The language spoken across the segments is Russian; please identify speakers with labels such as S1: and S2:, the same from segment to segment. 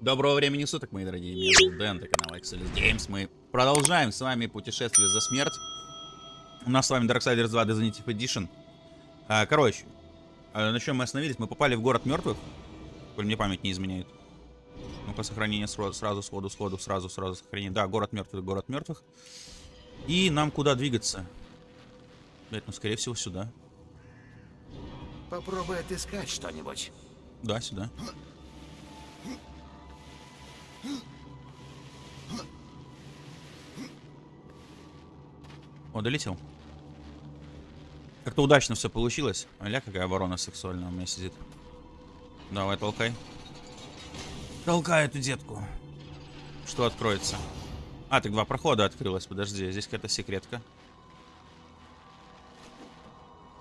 S1: Доброго времени суток, мои дорогие. Меня зовут Дэн, это канал Excelis Games. Мы продолжаем с вами путешествие за смерть. У нас с вами Darksiders 2 Definitive Edition. А, короче, а, на чем мы остановились? Мы попали в город мертвых. Коль мне память не изменяет. Ну-ка, сохранение сразу, сразу, сходу, сходу, сразу, сразу сохранение. Да, город мертвых, город мертвых. И нам куда двигаться? Блять, ну, скорее всего, сюда.
S2: Попробуй отыскать что-нибудь.
S1: Да, сюда. О, долетел. Как-то удачно все получилось. Аля, какая ворона сексуальная у меня сидит. Давай, толкай. Толкай эту детку. Что откроется? А, так два прохода открылось. Подожди, здесь какая-то секретка.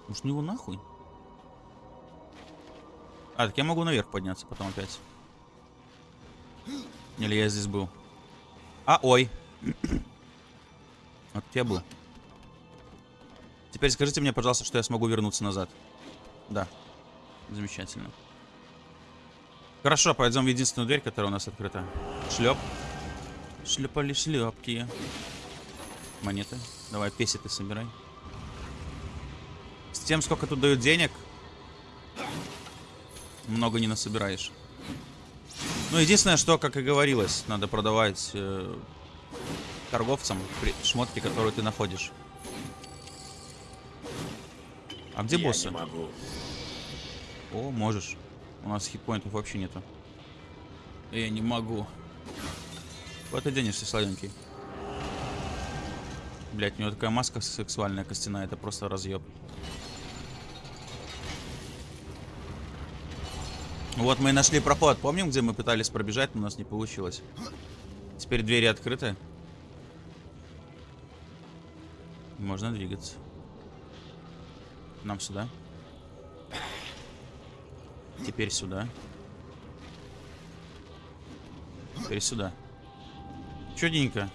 S1: Может, ну его нахуй? А, так я могу наверх подняться потом опять. Или я здесь был? А, ой. Вот я был. Теперь скажите мне, пожалуйста, что я смогу вернуться назад. Да. Замечательно. Хорошо, пойдем в единственную дверь, которая у нас открыта. Шлеп. Шлепали шлепки. Монеты. Давай, песеты собирай. С тем, сколько тут дают денег, много не насобираешь. Ну, единственное, что, как и говорилось, надо продавать э, торговцам шмотки, которые ты находишь. А где
S2: Я
S1: боссы?
S2: не могу.
S1: О, можешь. У нас хитпоинтов вообще нету. Я не могу. Вот ты денешься, сладенький. Блять, у него такая маска сексуальная костяная, это просто разъеб. Вот мы и нашли проход. Помним, где мы пытались пробежать, но у нас не получилось. Теперь двери открыты. Можно двигаться. Нам сюда. Теперь сюда. Теперь сюда. Чудненько.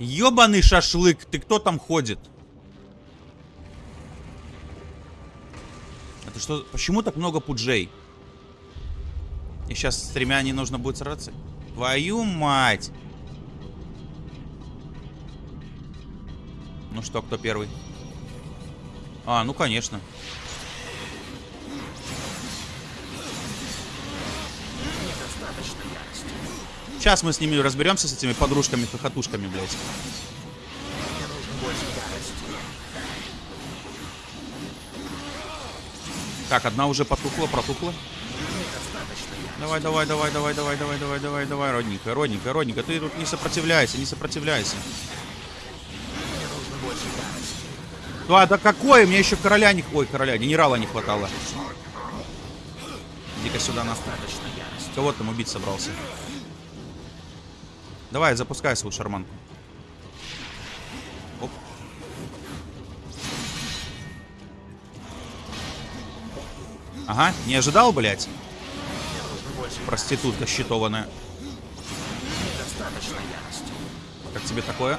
S1: Ёбаный шашлык, ты кто там ходит? Что? Почему так много пуджей? И сейчас с тремя не нужно будет сраться? Твою мать! Ну что, кто первый? А, ну конечно. Сейчас мы с ними разберемся, с этими подружками-хохотушками, блядь. Так, одна уже потухла, протухла. Давай, давай, давай, давай, давай, давай, давай, давай, давай, родненькая, родненькая, родненькая. Ты тут не сопротивляйся, не сопротивляйся. Да, да какое? Мне еще короля не... Ой, короля, генерала не хватало. Иди-ка сюда, на. Кого там убить собрался? Давай, запускай свою шарманку. Ага, не ожидал, блядь? Проститутка щитованная.
S2: Ярости.
S1: Как тебе такое?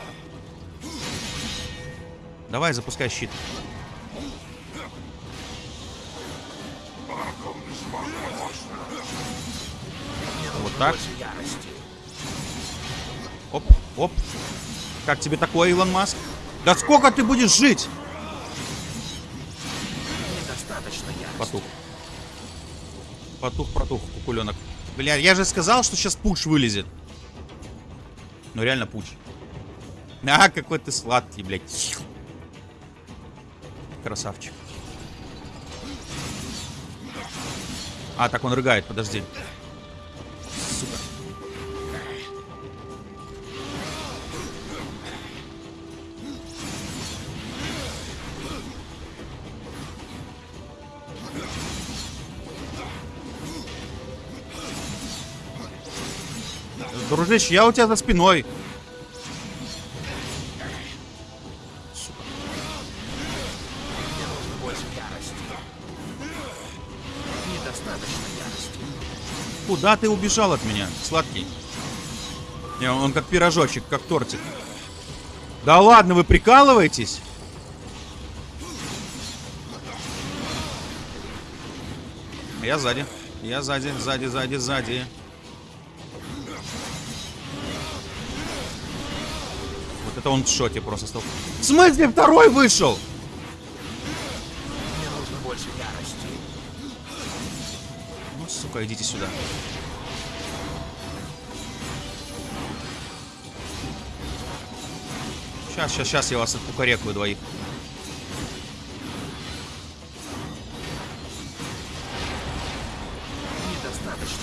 S1: Давай, запускай щит. Вот так. Оп, оп. Как тебе такое, Илон Маск? Да сколько ты будешь жить? Потух. Потух, протух, кукуленок. Бля, я же сказал, что сейчас пуч вылезет. Ну реально пуч. А, какой ты сладкий, блядь. Красавчик. А, так он рыгает, подожди. Сука. Дружище, я у тебя за спиной. Куда ты убежал от меня, сладкий? Не, он как пирожочек, как тортик. Да ладно, вы прикалываетесь? Я сзади. Я сзади, сзади, сзади, сзади. Это он в шоке просто стал. В смысле второй вышел?
S2: Мне нужно больше ярости.
S1: Ну, сука, идите сюда. Сейчас, сейчас, сейчас я вас откукарекаю двоих.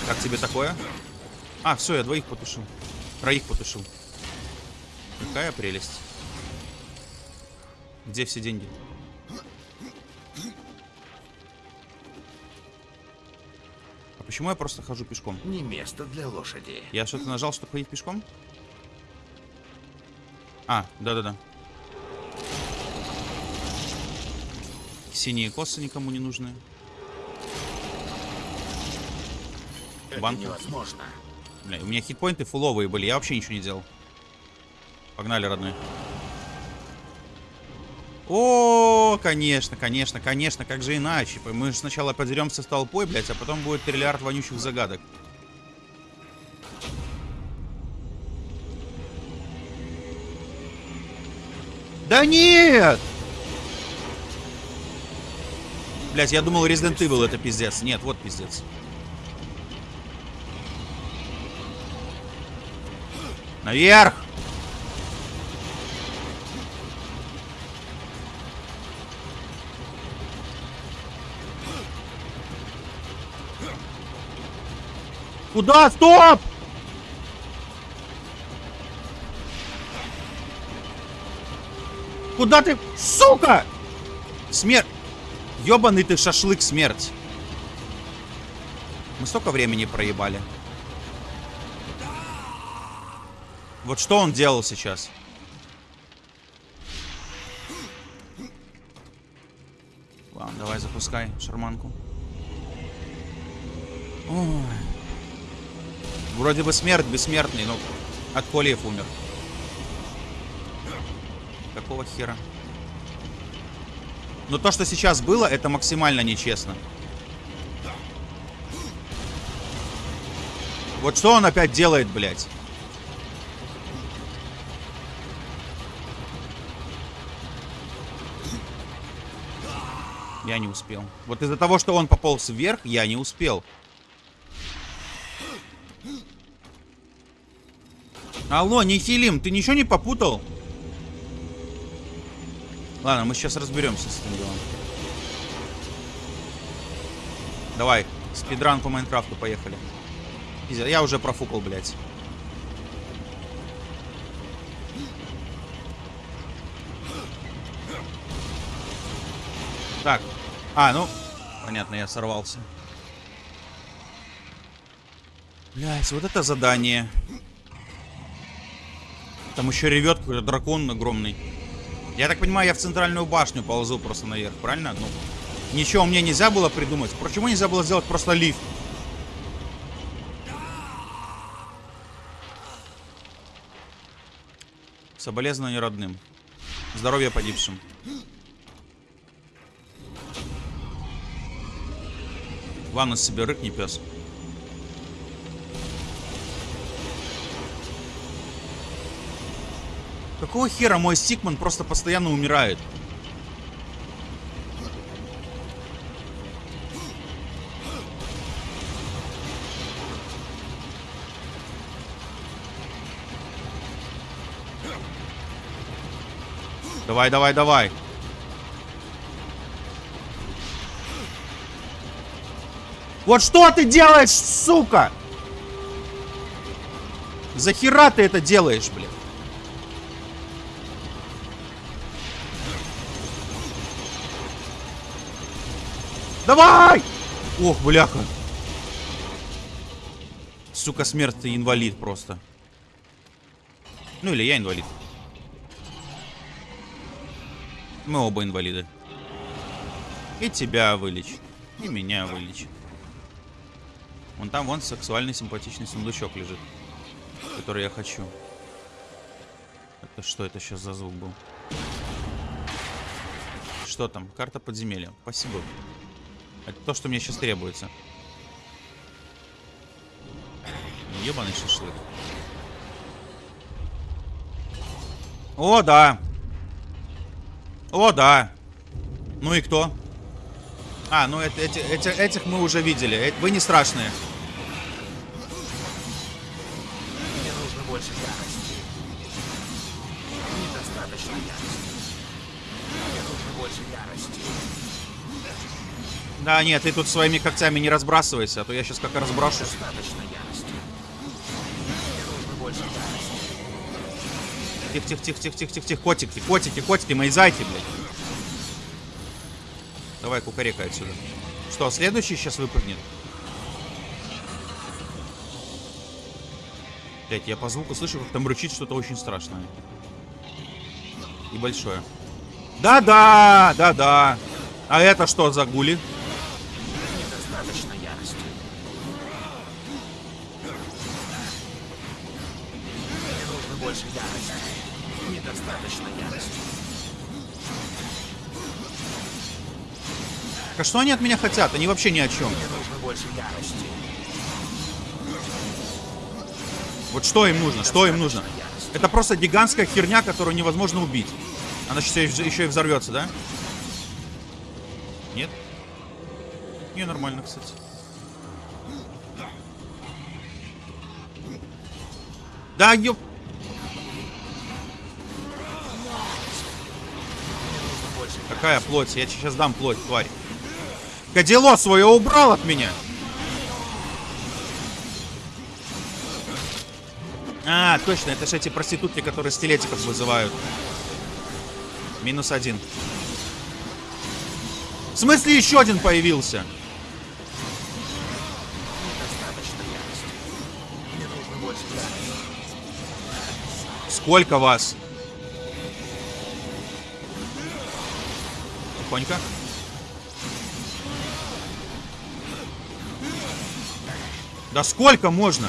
S1: Как тебе такое? А, все, я двоих потушил. Троих потушил. Какая прелесть. Где все деньги? А почему я просто хожу пешком?
S2: Не место для лошади.
S1: Я что-то нажал, чтобы ходить пешком? А, да-да-да. Синие косы никому не нужны.
S2: Это
S1: Банка?
S2: невозможно.
S1: Бля, у меня хитпоинты фуловые были, я вообще ничего не делал. Погнали, родной. О, конечно, конечно, конечно, как же иначе? Мы же сначала подеремся с толпой, блядь, а потом будет триллиард вонючих загадок. Да нет! Блять, я думал Resident Evil это пиздец. Нет, вот пиздец. Наверх! Куда? Стоп! Куда ты? Сука! Смерть! Ёбаный ты шашлык смерть. Мы столько времени проебали. Вот что он делал сейчас? Ладно, давай запускай шарманку. Ой. Вроде бы смерть бессмертный, но от колиев умер. Какого хера? Но то, что сейчас было, это максимально нечестно. Вот что он опять делает, блядь? Я не успел. Вот из-за того, что он пополз вверх, я не успел. Алло, Нихилим, ты ничего не попутал? Ладно, мы сейчас разберемся с этим делом. Давай, спидран по Майнкрафту, поехали. Я уже профукал, блядь. Так. А, ну, понятно, я сорвался. Блять, вот это задание. Там еще ревет какой-то дракон огромный. Я так понимаю, я в центральную башню ползу просто наверх, правильно? Ну, ничего мне нельзя было придумать. Почему нельзя было сделать просто лифт? Соболезнования родным. Здоровья погибшим. Ванну себе рыкни, пес. Какого хера мой Стикман просто постоянно умирает? Давай, давай, давай. Вот что ты делаешь, сука? За хера ты это делаешь, блин? Давай! Ох, бляха. Сука, смерть, ты инвалид просто. Ну или я инвалид. Мы оба инвалиды. И тебя вылечь. И меня вылечь. Вон там, вон сексуальный симпатичный сундучок лежит. Который я хочу. Это что это сейчас за звук был? Что там? Карта подземелья. Спасибо. Это то, что мне сейчас требуется. Ебаный шашлык. О, да. О, да. Ну и кто? А, ну это, эти, эти, этих мы уже видели. Э, вы не страшные. Да, нет, ты тут своими когтями не разбрасывайся, а то я сейчас как разброшусь. Тихо, тихо, тихо, тихо, тихо, тихо, тихо, котики, котики, котики, мои зайки, блядь. Давай, кукарекай отсюда. Что, следующий сейчас выпрыгнет? Блять, я по звуку слышу, как там рычит что-то очень страшное. И большое. Да-да, да-да. А это что за гули?
S2: Больше ярости. Недостаточно ярости.
S1: А что они от меня хотят? Они вообще ни о чем.
S2: Мне нужно больше ярости.
S1: Вот что им нужно? Что им нужно? Это просто гигантская херня, которую невозможно убить. Она сейчас еще и взорвется, да? Нет? Не, нормально, кстати. Да, ёп... Какая плоть? Я сейчас дам плоть, тварь. Кадило свое убрал от меня. А, точно, это же эти проститутки, которые стилетиков вызывают. Минус один. В смысле еще один появился? Сколько вас? Тихонько. Да сколько можно?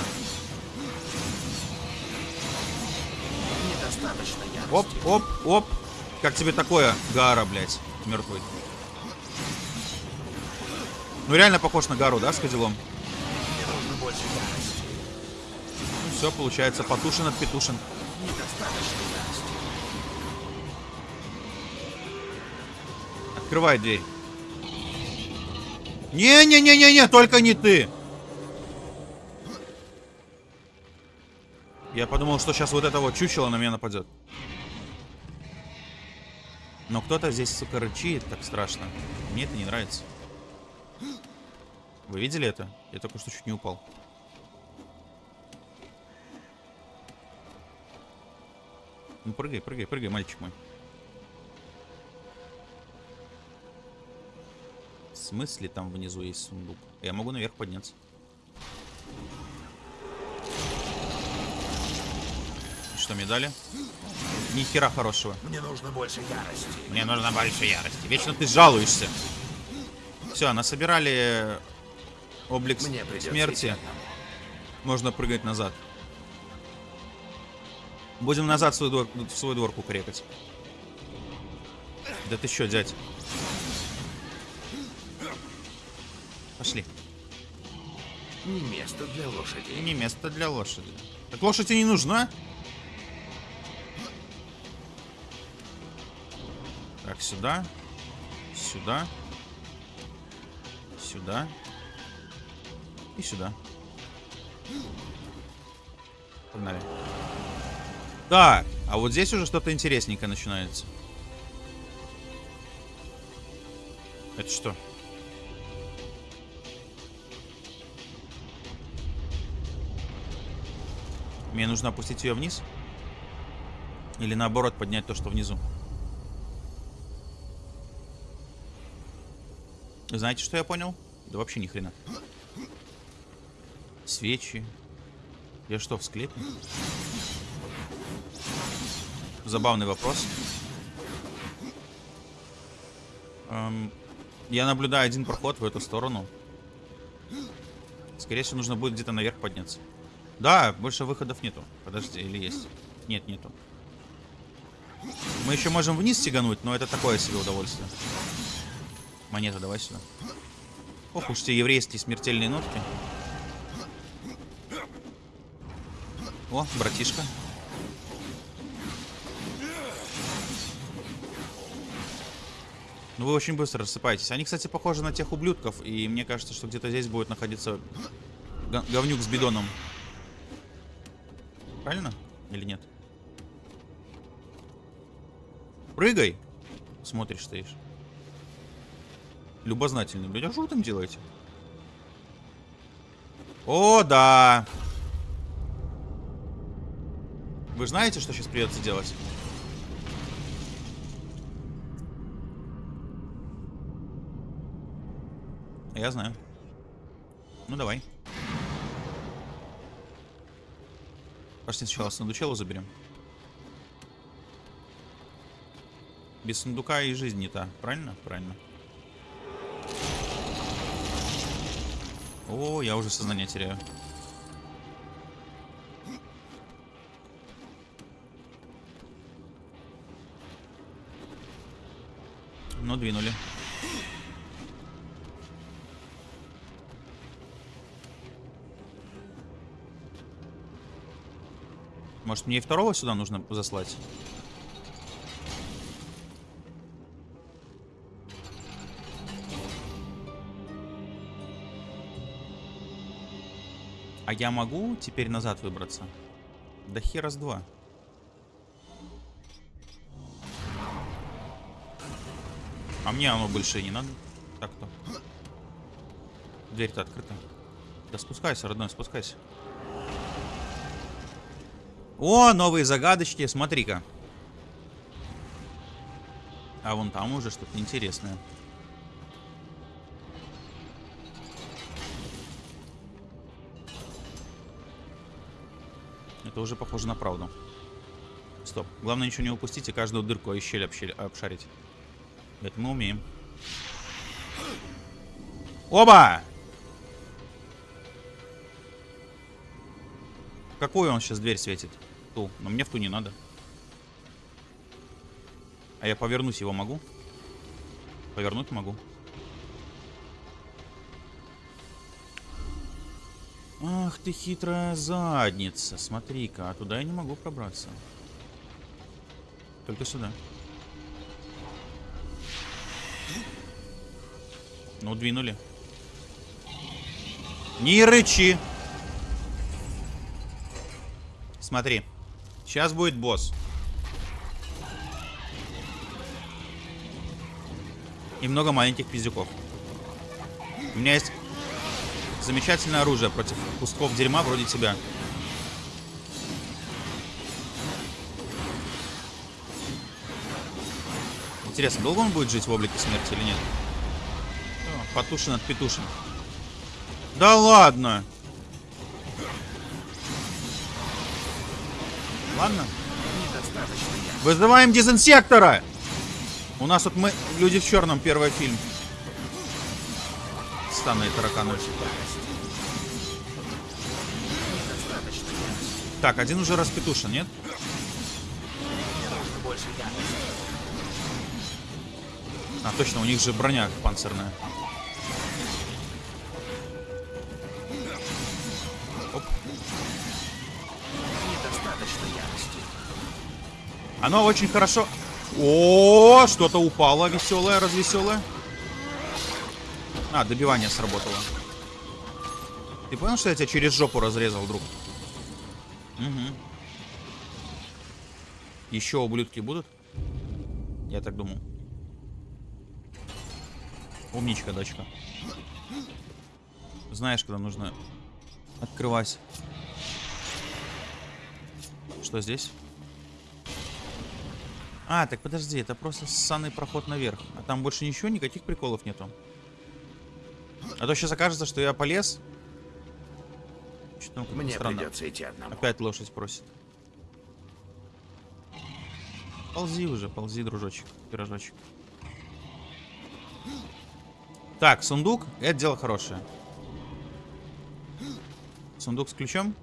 S1: Оп, оп, оп. Как тебе такое, Гара, блядь, мертвый? Ну реально похож на Гару, да, с козелом? Ну все, получается, потушен от петушин.
S2: Недостаточно
S1: Открывай дверь. Не-не-не-не-не, только не ты. Я подумал, что сейчас вот это вот чучело на меня нападет. Но кто-то здесь, сука, рычит так страшно. Мне это не нравится. Вы видели это? Я только что чуть не упал. Ну прыгай, прыгай, прыгай, мальчик мой. Смысле там внизу есть сундук? Я могу наверх подняться. И Что мне дали? Ни хера хорошего.
S2: Мне нужно больше ярости.
S1: Мне нужно больше ярости. Вечно ты жалуешься. Все, насобирали облик с-
S2: Мне
S1: смерти. Можно прыгать назад. Будем назад в свой двор, в свой двор кукарекать. Да ты что, дядь? Пошли.
S2: Не место для лошади.
S1: Не место для лошади. Так лошадь и не нужна? Так, сюда. Сюда. Сюда. И сюда. Погнали. Так, а вот здесь уже что-то интересненькое начинается. Это что? Мне нужно опустить ее вниз? Или наоборот поднять то, что внизу? Знаете, что я понял? Да вообще ни хрена. Свечи. Я что, в склепе? Забавный вопрос. Эм, я наблюдаю один проход в эту сторону. Скорее всего, нужно будет где-то наверх подняться. Да, больше выходов нету. Подожди, или есть? Нет, нету. Мы еще можем вниз тягануть, но это такое себе удовольствие. Монета, давай сюда. Ох уж те еврейские смертельные нотки. О, братишка. Ну вы очень быстро рассыпаетесь. Они, кстати, похожи на тех ублюдков. И мне кажется, что где-то здесь будет находиться говнюк с бидоном. Правильно? Или нет? Прыгай! Смотришь, стоишь. Любознательный, блядь. А что вы там делаете? О, да! Вы знаете, что сейчас придется делать? Я знаю. Ну, давай. Пошли сначала сундучелу заберем. Без сундука и жизнь не та. Правильно? Правильно. О, я уже сознание теряю. Ну, двинули. Может, мне и второго сюда нужно заслать? А я могу теперь назад выбраться? Да хера с два. А мне оно больше не надо. Так-то. Дверь-то открыта. Да спускайся, родной, спускайся. О, новые загадочки, смотри-ка. А вон там уже что-то интересное. Это уже похоже на правду. Стоп. Главное ничего не упустить и каждую дырку и щель общель- обшарить. Это мы умеем. Оба! Какую он сейчас дверь светит? Ту. Но мне в ту не надо. А я повернуть его могу? Повернуть могу. Ах ты хитрая задница. Смотри-ка, а туда я не могу пробраться. Только сюда. Ну, двинули. Не рычи. Смотри. Сейчас будет босс. И много маленьких пиздюков. У меня есть замечательное оружие против кусков дерьма вроде тебя. Интересно, долго он будет жить в облике смерти или нет? Потушен от петушин. Да ладно! Ладно. Вызываем дезинсектора! У нас вот мы, люди в черном, первый фильм. Станы и тараканы. Так, один уже распетушен, нет? А, точно, у них же броня панцирная. Оно очень хорошо... О, что-то упало веселое, развеселое. А, добивание сработало. Ты понял, что я тебя через жопу разрезал, друг? Угу. Еще ублюдки будут? Я так думал. Умничка, дочка. Знаешь, когда нужно открывать. Что здесь? А, так подожди, это просто ссаный проход наверх. А там больше ничего, никаких приколов нету. А то сейчас окажется, что я полез. Что-то
S2: Мне
S1: странно.
S2: придется идти одному.
S1: Опять лошадь просит. Ползи уже, ползи, дружочек, пирожочек. Так, сундук. Это дело хорошее. Сундук с ключом.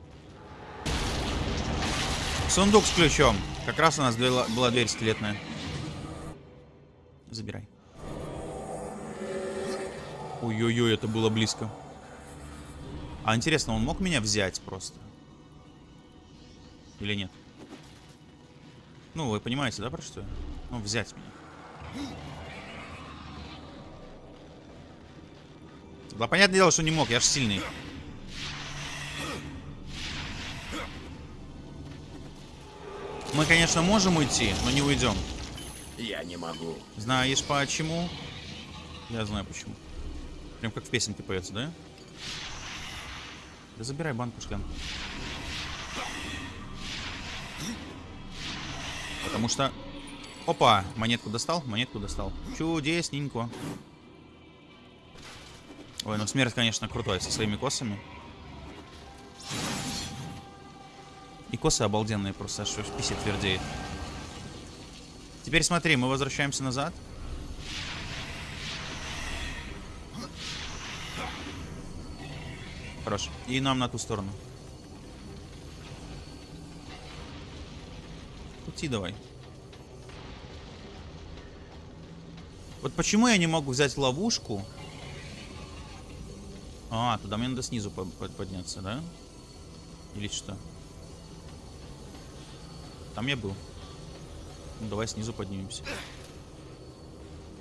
S1: Сундук с ключом. Как раз у нас была, дверь скелетная. Забирай. Ой-ой-ой, это было близко. А интересно, он мог меня взять просто? Или нет? Ну, вы понимаете, да, про что? Ну, взять меня. Да, понятное дело, что не мог, я ж сильный. Мы, конечно, можем уйти, но не уйдем.
S2: Я не могу.
S1: Знаешь почему? Я знаю почему. Прям как в песенке поется, да? Да забирай банку шклянку. Потому что... Опа, монетку достал, монетку достал. Чудесненько. Ой, ну смерть, конечно, крутой со своими косами. И косы обалденные просто, аж в писе твердеет. Теперь смотри, мы возвращаемся назад. Хорош. И нам на ту сторону. Пути давай. Вот почему я не могу взять ловушку? А, туда мне надо снизу по- по- подняться, да? Или что? Там я был. Ну, давай снизу поднимемся.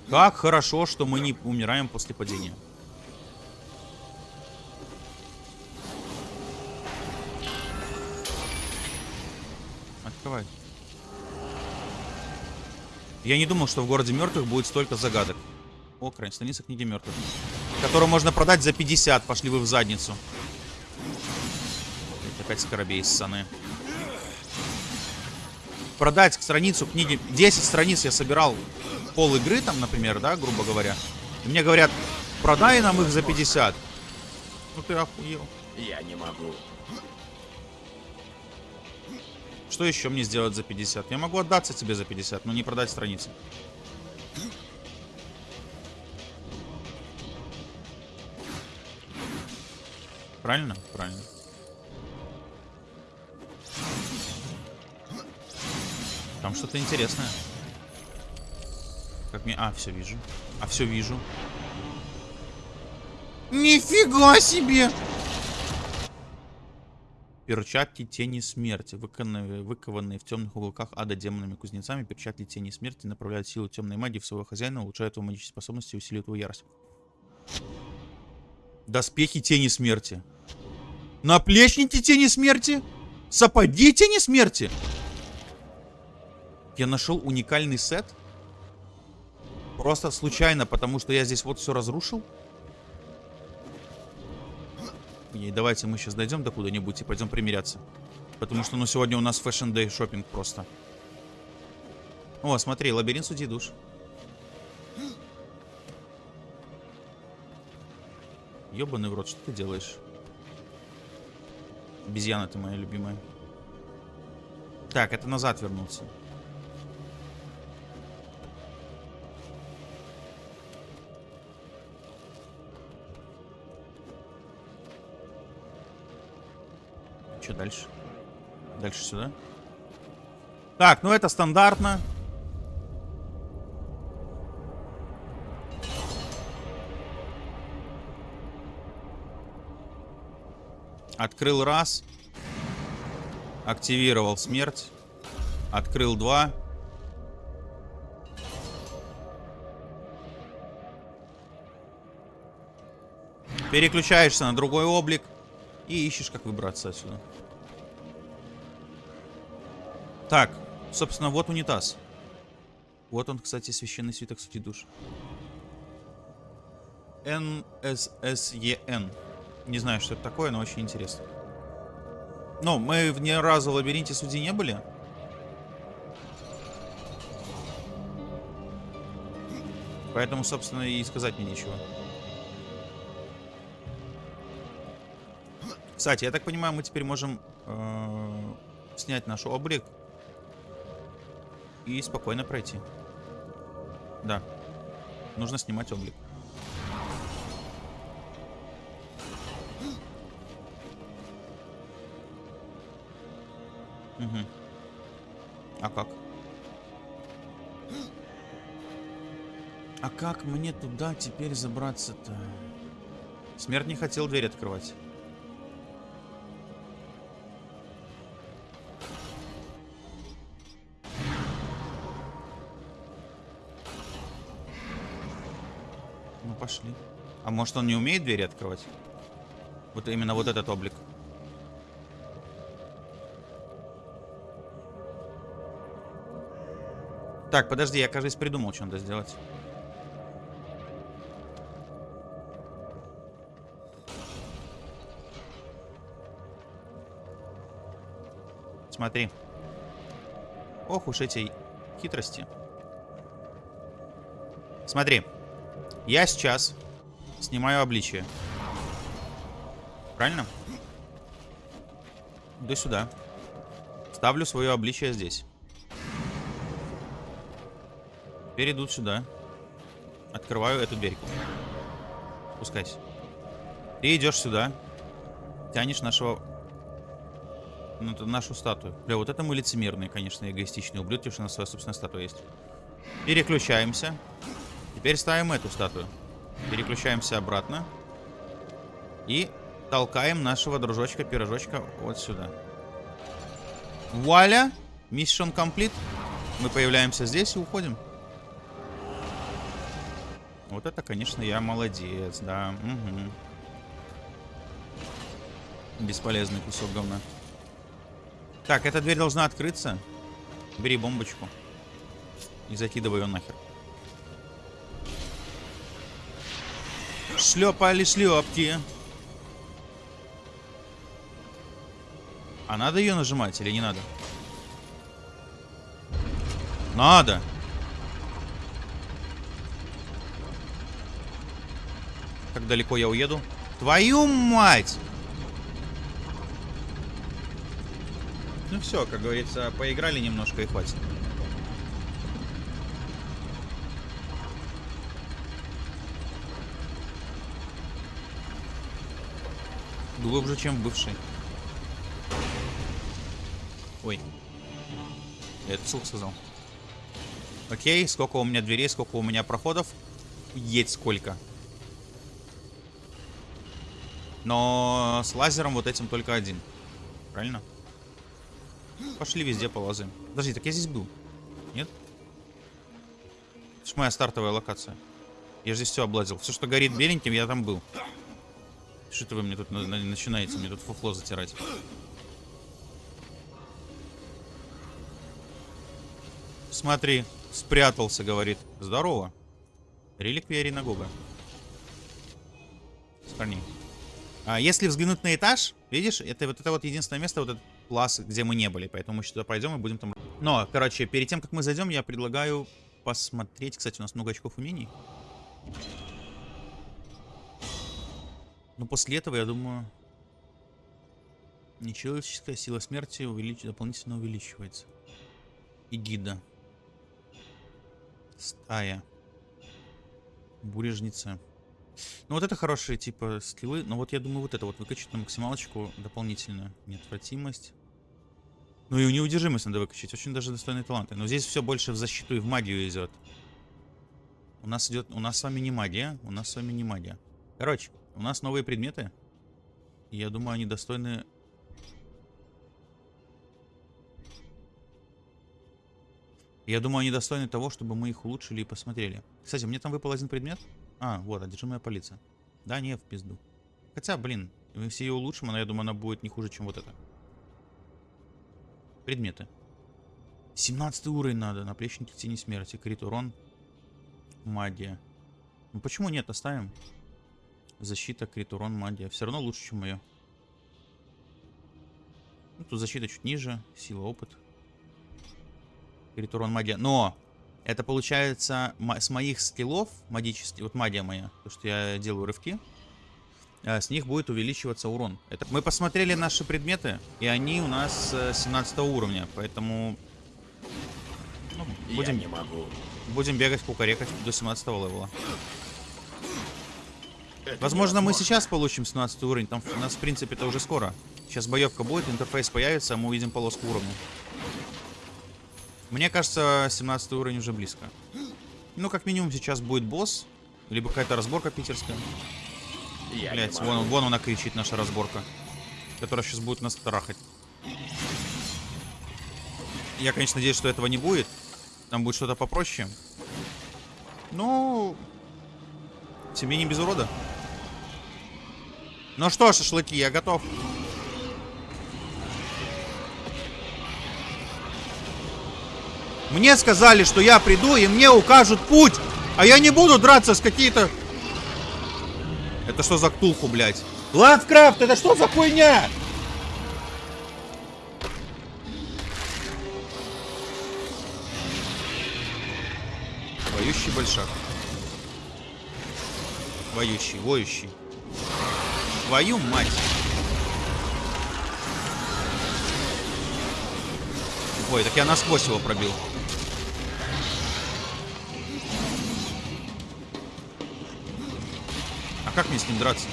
S1: Как хорошо, что мы не умираем после падения. Открывай. Я не думал, что в городе мертвых будет столько загадок. О, крайне страница книги мертвых. Которую можно продать за 50. Пошли вы в задницу. Опять скоробей ссаны. Продать страницу книги... 10 страниц я собирал пол игры там, например, да, грубо говоря. И мне говорят, продай нам их за 50. Ну ты охуел.
S2: Я не могу.
S1: Что еще мне сделать за 50? Я могу отдаться тебе за 50, но не продать страницы. Правильно? Правильно. Там что-то интересное. Как мне... А, все вижу. А, все вижу. Нифига себе! Перчатки тени смерти, выкованные, выкованные в темных уголках ада демонами-кузнецами, перчатки тени смерти направляют силу темной магии в своего хозяина, улучшают его магические способности и усиливают его ярость. Доспехи тени смерти. Наплечники тени смерти? Сапоги тени смерти? Я нашел уникальный сет? Просто случайно, потому что я здесь вот все разрушил? И давайте мы сейчас дойдем до куда-нибудь и пойдем примиряться. Потому что, ну, сегодня у нас Day шопинг просто. О, смотри, лабиринт судей душ. Ёбаный в рот, что ты делаешь? Обезьяна ты моя любимая. Так, это назад вернуться. Что дальше? Дальше сюда. Так, ну это стандартно. Открыл раз. Активировал смерть. Открыл два. Переключаешься на другой облик. И ищешь, как выбраться отсюда. Так, собственно, вот унитаз. Вот он, кстати, священный свиток сути душ. НССЕН. Не знаю, что это такое, но очень интересно. Ну, мы ни разу в лабиринте судей не были. Поэтому, собственно, и сказать мне нечего. Кстати, я так понимаю, мы теперь можем э, снять наш облик и спокойно пройти. Да. Нужно снимать облик. Угу. А как? А как мне туда теперь забраться-то? Смерть не хотел дверь открывать. Пошли. А может он не умеет двери открывать? Вот именно вот этот облик. Так, подожди, я, кажется, придумал, что надо сделать. Смотри. Ох уж эти хитрости. Смотри. Я сейчас снимаю обличие. Правильно? Иду сюда. Ставлю свое обличие здесь. Теперь иду сюда. Открываю эту дверьку. Спускайся. Ты идешь сюда. Тянешь нашего... Ну, нашу статую. Бля, вот это мы лицемерные, конечно, эгоистичные ублюдки, что у нас своя собственная статуя есть. Переключаемся. Теперь ставим эту статую. Переключаемся обратно. И толкаем нашего дружочка-пирожочка вот сюда. Вуаля! Миссион комплит. Мы появляемся здесь и уходим. Вот это, конечно, я молодец, да. Угу. Бесполезный кусок говна. Так, эта дверь должна открыться. Бери бомбочку. И закидывай ее нахер. Шлепали шлепки. А надо ее нажимать или не надо? Надо. Как далеко я уеду? Твою мать! Ну все, как говорится, поиграли немножко и хватит. Глубже, чем бывший. Ой. Я это вслух сказал. Окей, сколько у меня дверей, сколько у меня проходов. Есть сколько. Но с лазером вот этим только один. Правильно? Пошли везде полазаем. Подожди, так я здесь был. Нет? Это моя стартовая локация. Я же здесь все облазил. Все, что горит беленьким, я там был. Что это вы мне тут на на начинаете? Мне тут фуфло затирать. Смотри, спрятался, говорит. Здорово. Реликвия Ринагога. Парней. А если взглянуть на этаж, видишь, это вот это вот единственное место, вот этот класс, где мы не были. Поэтому мы сюда пойдем и будем там... Но, короче, перед тем, как мы зайдем, я предлагаю посмотреть. Кстати, у нас много очков умений. Но после этого, я думаю, нечеловеческая сила смерти увелич... дополнительно увеличивается. И гида. Стая. Бурежница. Ну вот это хорошие типа скиллы. Но вот я думаю вот это вот выкачать на максималочку дополнительно. Неотвратимость. Ну и неудержимость надо выкачать. Очень даже достойные таланты. Но здесь все больше в защиту и в магию идет. У нас идет... У нас с вами не магия. У нас с вами не магия. Короче, у нас новые предметы. Я думаю, они достойны... Я думаю, они достойны того, чтобы мы их улучшили и посмотрели. Кстати, мне там выпал один предмет. А, вот, одержимая полиция. Да, не, в пизду. Хотя, блин, мы все ее улучшим, она, я думаю, она будет не хуже, чем вот это. Предметы. 17 уровень надо. Наплечники тени смерти. Крит урон. Магия. Ну почему нет? Оставим. Защита, крит урон, магия. Все равно лучше, чем мое. Ну, тут защита чуть ниже. Сила, опыт. Крит урон, магия. Но! Это получается с моих скиллов магических. Вот магия моя. То, что я делаю рывки. А, с них будет увеличиваться урон. Это... Мы посмотрели наши предметы, и они у нас 17 э, уровня, поэтому ну, будем,
S2: Я не могу.
S1: будем бегать, кукарекать до 17 левела. Возможно, мы сейчас получим 17 уровень, там у нас, в принципе, это уже скоро. Сейчас боевка будет, интерфейс появится, а мы увидим полоску уровня. Мне кажется, 17 уровень уже близко. Ну, как минимум, сейчас будет босс, либо какая-то разборка питерская.
S2: Я
S1: Блять, вон, вон она кричит, наша разборка. Которая сейчас будет нас трахать. Я, конечно, надеюсь, что этого не будет. Там будет что-то попроще. Ну... Тебе не без урода? Ну что, шашлыки, я готов. Мне сказали, что я приду и мне укажут путь. А я не буду драться с какие-то... Это что за ктулху, блядь? Лавкрафт, это что за хуйня? Воющий большак. Воющий, воющий. Твою мать. Ой, так я насквозь его пробил. А как мне с ним драться?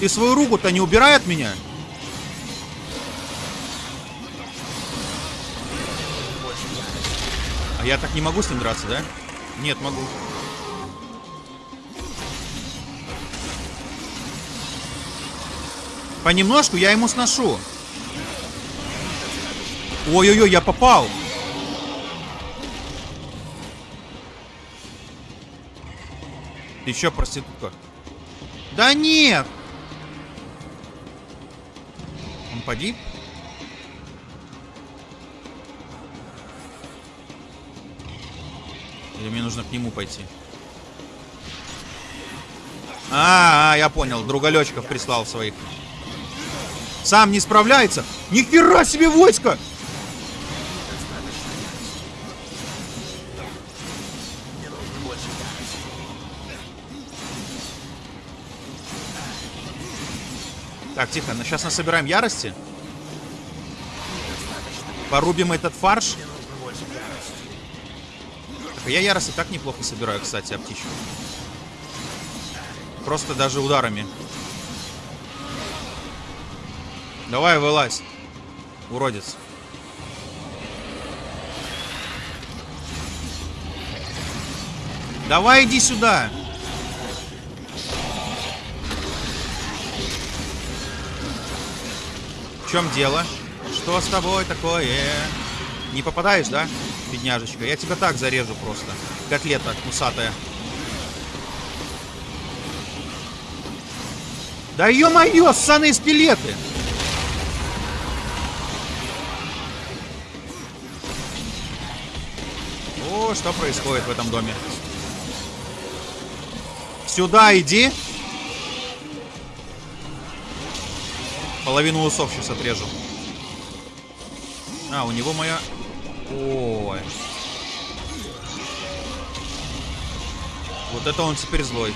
S1: Ты свою руку-то не убирай от меня? А я так не могу с ним драться, да? Нет, могу. Понемножку я ему сношу. Ой-ой-ой, я попал. Ты еще проститутка. Да нет! Погиб? Или мне нужно к нему пойти? А, -а, -а я понял. Другалечков прислал своих. Сам не справляется? Нихера себе войско! Так, тихо, ну, сейчас насобираем ярости. Порубим этот фарш. Так, а я ярости так неплохо собираю, кстати, птичку. Просто даже ударами. Давай, вылазь. Уродец. Давай, иди сюда. Чем дело? Что с тобой такое? Не попадаешь, да, бедняжечка? Я тебя так зарежу просто. Котлета кусатая. Да ё-моё, ссаные скелеты! О, что происходит в этом доме? Сюда иди. Половину усов сейчас отрежу. А, у него моя... Ой. Вот это он теперь злой.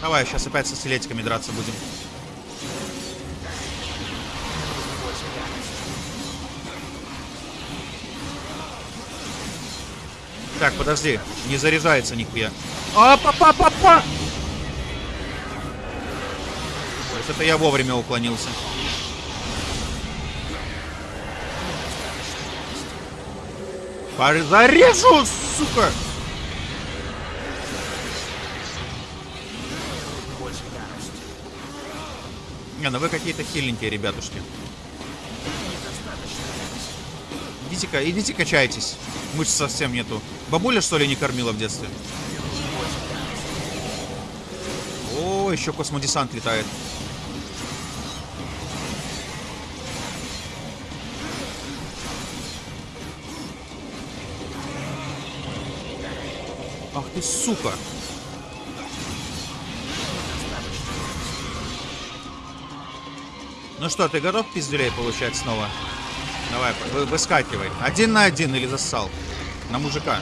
S1: Давай, сейчас опять со скелетиками драться будем. Так, подожди. Не заряжается нихуя. А, папа, это я вовремя уклонился. Зарежу, сука! Не, ну вы какие-то хиленькие, ребятушки. Идите-ка, идите качайтесь. Мышц совсем нету. Бабуля, что ли, не кормила в детстве? О, еще космодесант летает. Сука. Ну что, ты готов пиздюлей получать снова? Давай, вы, выскакивай. Один на один или зассал? На мужика.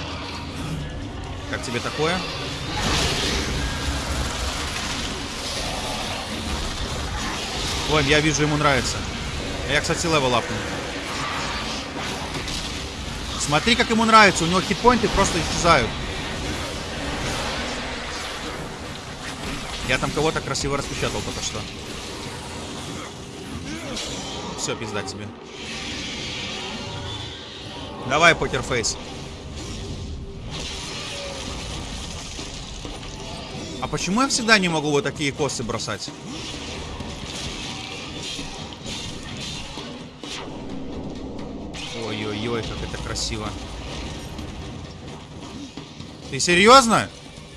S1: Как тебе такое? Ой, я вижу, ему нравится. Я, кстати, level апнул. Смотри, как ему нравится. У него хитпоинты просто исчезают. Я там кого-то красиво распечатал только что. Все, пизда тебе. Давай, покерфейс. А почему я всегда не могу вот такие косы бросать? Ой-ой-ой, как это красиво. Ты серьезно?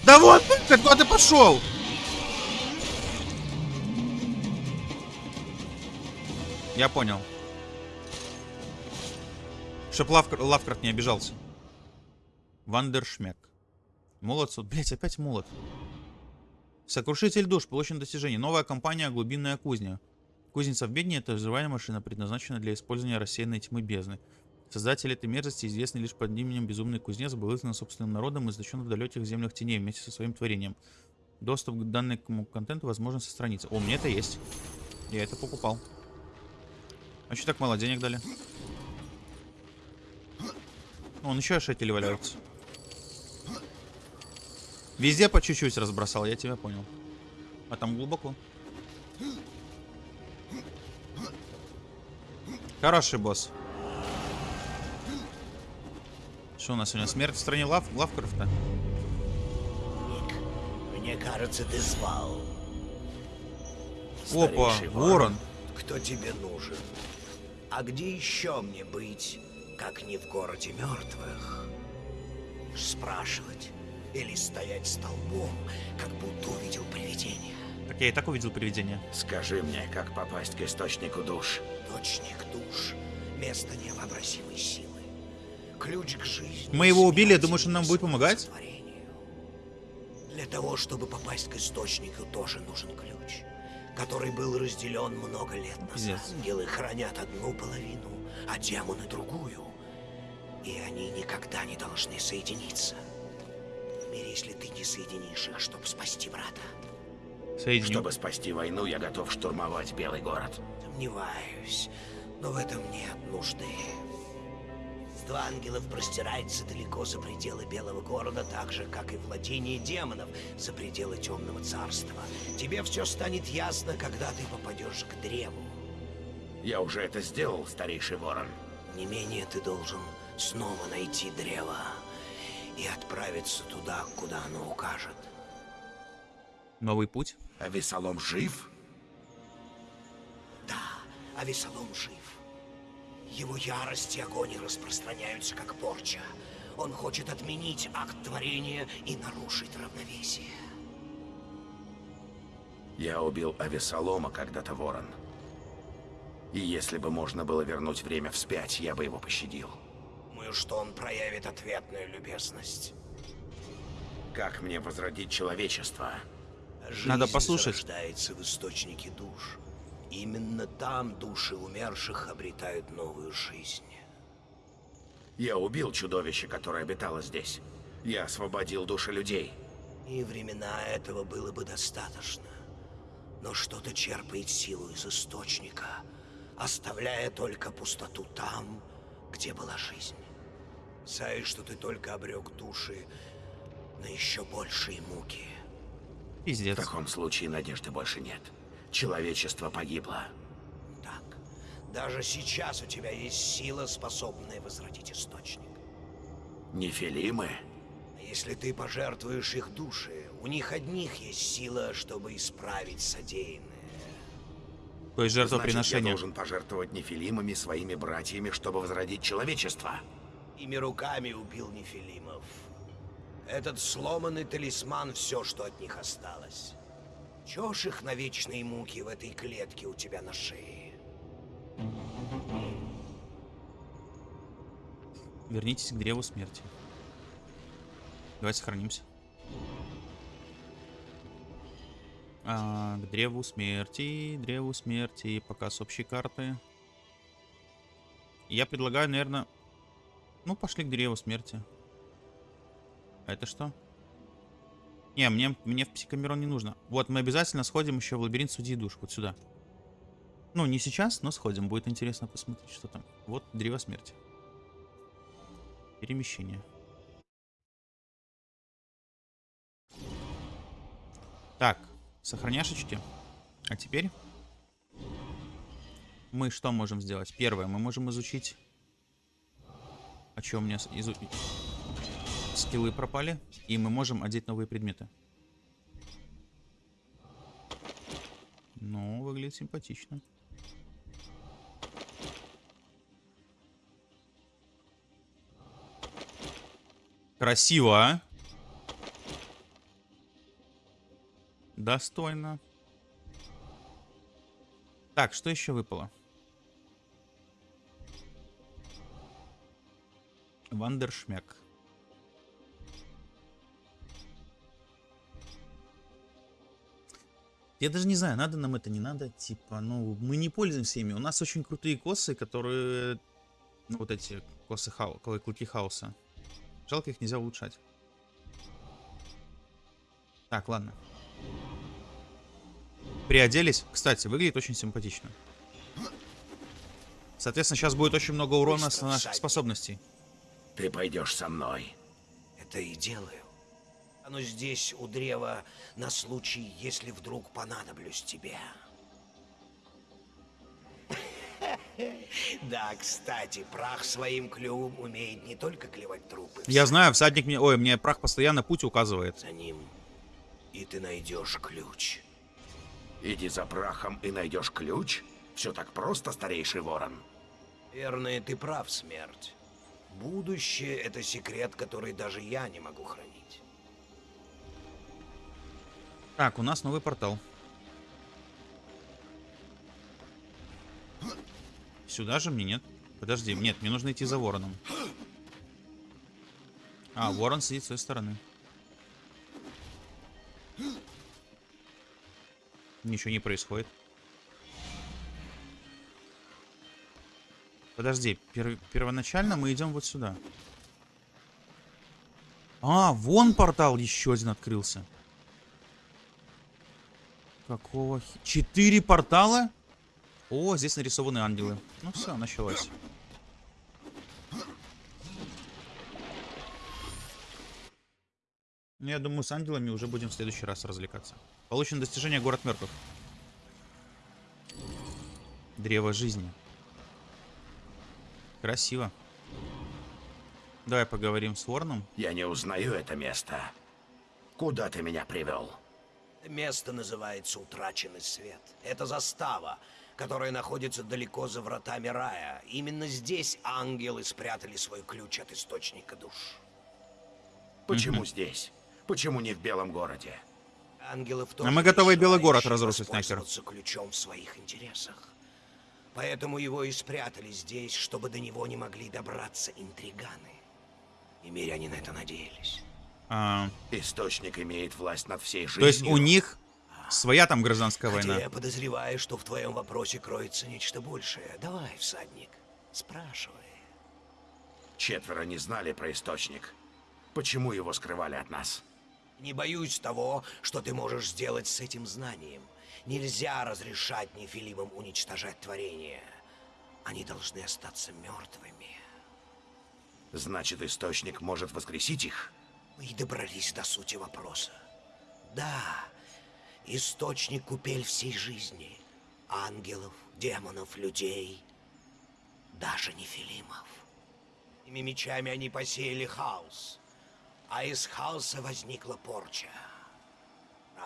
S1: Да вот, ты, куда ты пошел? Я понял. Чтоб Лавкр... Лавкрафт не обижался. Вандершмек. Молот суд. Блять, опять молот. Сокрушитель душ. Получено достижение. Новая компания Глубинная кузня. Кузница в бедне это взрывальная машина, предназначена для использования рассеянной тьмы бездны. Создатель этой мерзости, известный лишь под именем Безумный Кузнец, был изгнан собственным народом и заточен в далеких землях теней вместе со своим творением. Доступ к данному контенту возможен со страницы. О, мне это есть. Я это покупал. А что так мало денег дали? Вон еще шетели валяются. Везде по чуть-чуть разбросал, я тебя понял. А там глубоко. Хороший босс. Что у нас сегодня? Смерть в стране Лав Лавкрафта?
S3: Ник, мне кажется, ты звал.
S1: Опа,
S3: Старейший
S1: ворон.
S3: Кто тебе нужен? А где еще мне быть, как не в городе мертвых? Спрашивать или стоять столбом, как будто увидел привидение?
S1: Так я и так увидел привидение.
S2: Скажи мне, как попасть к источнику душ?
S3: Точник душ, место невообразимой силы. Ключ к жизни.
S1: Мы его убили, я думаю, что он нам будет помогать?
S3: Для того, чтобы попасть к источнику, тоже нужен ключ, который был разделен много лет назад.
S1: Пиздец.
S3: Ангелы хранят одну половину, а демоны другую. И они никогда не должны соединиться. Теперь, если ты не соединишь их, чтобы спасти брата,
S1: Соединю.
S2: Чтобы спасти войну, я готов штурмовать Белый город.
S3: Сомневаюсь, но в этом нет нужды. Два ангелов простирается далеко за пределы Белого города, так же, как и владение демонов за пределы Темного Царства. Тебе все станет ясно, когда ты попадешь к древу.
S2: Я уже это сделал, старейший ворон.
S3: Не менее ты должен снова найти древо и отправиться туда, куда оно укажет.
S1: Новый путь.
S2: А Весолом жив?
S3: Да, а Весолом жив. Его ярость и огонь распространяются, как порча. Он хочет отменить акт творения и нарушить равновесие.
S2: Я убил Авесолома когда-то, ворон. И если бы можно было вернуть время вспять, я бы его пощадил.
S3: Думаю, что он проявит ответную любезность.
S2: Как мне возродить человечество?
S3: Жизнь
S1: Надо послушать.
S3: зарождается в источнике душ. Именно там души умерших обретают новую жизнь.
S2: Я убил чудовище, которое обитало здесь. Я освободил души людей.
S3: И времена этого было бы достаточно. Но что-то черпает силу из источника, оставляя только пустоту там, где была жизнь. Знаешь, что ты только обрек души на еще большие муки.
S2: В
S1: Пиздец.
S2: таком случае надежды больше нет. Человечество погибло.
S3: Так, даже сейчас у тебя есть сила, способная возродить источник.
S2: Нефилимы?
S3: Если ты пожертвуешь их души, у них одних есть сила, чтобы исправить содеянное.
S1: То есть
S2: Значит, я
S1: жертвоприношение.
S2: должен пожертвовать нефилимами своими братьями, чтобы возродить человечество.
S3: Ими руками убил Нефилимов. Этот сломанный талисман — все, что от них осталось. Ж их на вечные муки в этой клетке у тебя на шее?
S1: Вернитесь к древу смерти. Давайте сохранимся. А, к древу смерти, древу смерти, показ общей карты. Я предлагаю, наверное... Ну, пошли к древу смерти. А это что? Не, мне, мне в психомирон не нужно. Вот, мы обязательно сходим еще в лабиринт судьи душ. Вот сюда. Ну, не сейчас, но сходим. Будет интересно посмотреть, что там. Вот древо смерти. Перемещение. Так, сохраняшечки. А теперь мы что можем сделать? Первое, мы можем изучить... А что у меня изу... скиллы пропали? И мы можем одеть новые предметы. Ну, выглядит симпатично. Красиво, а? Достойно. Так, что еще выпало? Вандершмяк. Я даже не знаю, надо нам это, не надо. Типа, ну, мы не пользуемся ими. У нас очень крутые косы, которые... Ну, вот эти косы хау... клыки хаоса. Жалко, их нельзя улучшать. Так, ладно. Приоделись. Кстати, выглядит очень симпатично. Соответственно, сейчас будет очень много урона с наших способностей.
S2: Ты пойдешь со мной.
S3: Это и делаю. Оно здесь, у древа, на случай, если вдруг понадоблюсь тебе. Да, кстати, прах своим клювом умеет не только клевать трупы.
S1: Я знаю, всадник мне... Ой, мне прах постоянно путь указывает.
S3: За ним, и ты найдешь ключ.
S2: Иди за прахом и найдешь ключ? Все так просто, старейший ворон.
S3: Верно, ты прав, смерть. Будущее — это секрет, который даже я не могу хранить.
S1: Так, у нас новый портал. Сюда же мне нет. Подожди, нет, мне нужно идти за вороном. А, ворон сидит с той стороны. Ничего не происходит. Подожди, пер- первоначально мы идем вот сюда. А, вон портал еще один открылся. Какого. Четыре портала? О, здесь нарисованы ангелы. Ну все, началось. Ну, я думаю, с ангелами уже будем в следующий раз развлекаться. Получено достижение город мертвых. Древо жизни. Красиво. Давай поговорим с Вороном.
S2: Я не узнаю это место. Куда ты меня привел?
S3: Место называется Утраченный Свет. Это застава, которая находится далеко за вратами рая. Именно здесь ангелы спрятали свой ключ от Источника душ.
S2: Почему здесь? Почему не в Белом городе?
S3: Ангелов
S1: А мы готовы Белый город разрушить нахер.
S3: ключом в своих интересах. Поэтому его и спрятали здесь, чтобы до него не могли добраться интриганы. И миряне на это надеялись.
S1: А,
S2: Источник имеет власть над всей жизнью.
S1: то есть у них своя там гражданская
S3: Хотя
S1: война.
S3: я подозреваю, что в твоем вопросе кроется нечто большее. Давай, всадник, спрашивай.
S2: Четверо не знали про источник. Почему его скрывали от нас?
S3: Не боюсь того, что ты можешь сделать с этим знанием. Нельзя разрешать нефилимам уничтожать творение. Они должны остаться мертвыми.
S2: Значит, источник может воскресить их?
S3: Мы и добрались до сути вопроса. Да, источник купель всей жизни. Ангелов, демонов, людей, даже нефилимов. Этими мечами они посеяли хаос. А из хаоса возникла порча.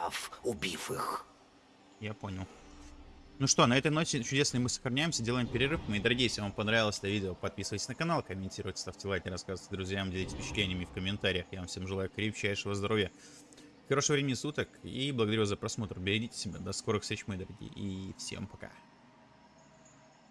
S3: Прав, убив их.
S1: Я понял. Ну что, на этой ноте чудесной мы сохраняемся, делаем перерыв. Мои дорогие, если вам понравилось это видео, подписывайтесь на канал, комментируйте, ставьте лайки, рассказывайте друзьям, делитесь впечатлениями в комментариях. Я вам всем желаю крепчайшего здоровья, хорошего времени суток и благодарю за просмотр. Берегите себя, до скорых встреч, мои дорогие, и всем пока.